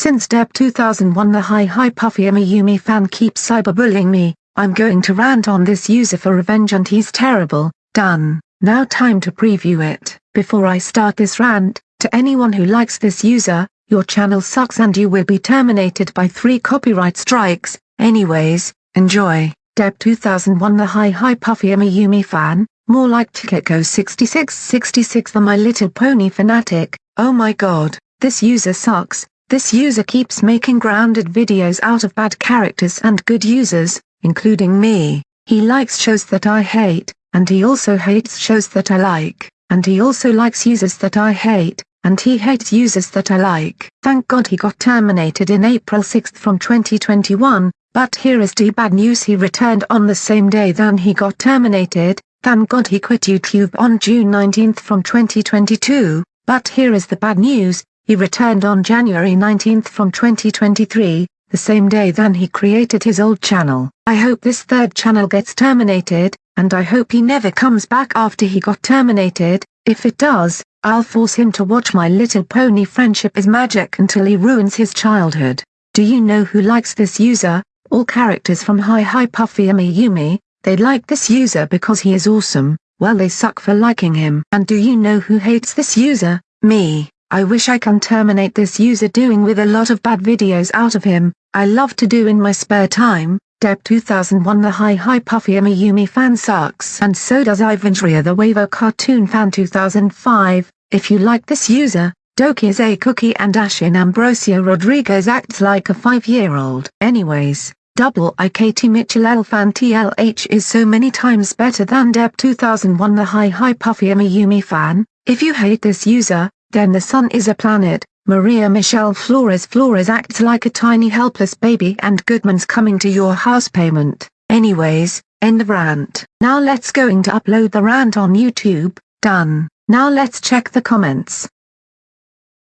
Since Deb 2001 the Hi Hi Puffy Yumi fan keeps cyberbullying me, I'm going to rant on this user for revenge and he's terrible, done. Now time to preview it. Before I start this rant, to anyone who likes this user, your channel sucks and you will be terminated by three copyright strikes, anyways, enjoy. Deb 2001 The Hi Hi Puffy Yumi fan, more like Tikeko 6666 the My Little Pony fanatic, oh my god, this user sucks, this user keeps making grounded videos out of bad characters and good users, including me. He likes shows that I hate, and he also hates shows that I like, and he also likes users that I hate, and he hates users that I like. Thank God he got terminated in April 6 from 2021, but here is the bad news he returned on the same day than he got terminated, thank God he quit YouTube on June 19 from 2022, but here is the bad news, he returned on January 19 from 2023, the same day then he created his old channel. I hope this third channel gets terminated, and I hope he never comes back after he got terminated, if it does, I'll force him to watch My Little Pony Friendship is Magic until he ruins his childhood. Do you know who likes this user? All characters from Hi Hi Puffy and Yumi, they like this user because he is awesome, well they suck for liking him. And do you know who hates this user? Me. I wish I can terminate this user doing with a lot of bad videos out of him, I love to do in my spare time, Deb 2001 The Hi Hi Puffy Yumi fan sucks and so does Ivanria the Wavo cartoon fan 2005, if you like this user, Doki is a cookie and Ashin Ambrosio Rodriguez acts like a 5-year-old. Anyways, double IKT Mitchell L fan TLH is so many times better than Deb 2001 the Hi Hi Puffy Yumi fan, if you hate this user, then the sun is a planet, Maria Michelle Flores Flores acts like a tiny helpless baby and Goodman's coming to your house payment. Anyways, end of rant. Now let's going to upload the rant on YouTube, done. Now let's check the comments.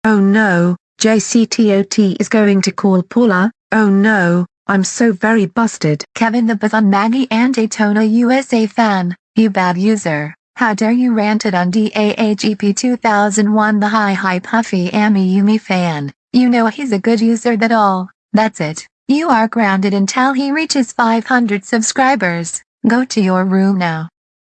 Oh no, JCTOT is going to call Paula, oh no, I'm so very busted. Kevin the Bazan Maggie and Daytona USA fan, you bad user. How dare you ranted on DAAGP 2001 the Hi Hi Puffy Ami Yumi fan. You know he's a good user that all. That's it. You are grounded until he reaches 500 subscribers. Go to your room now.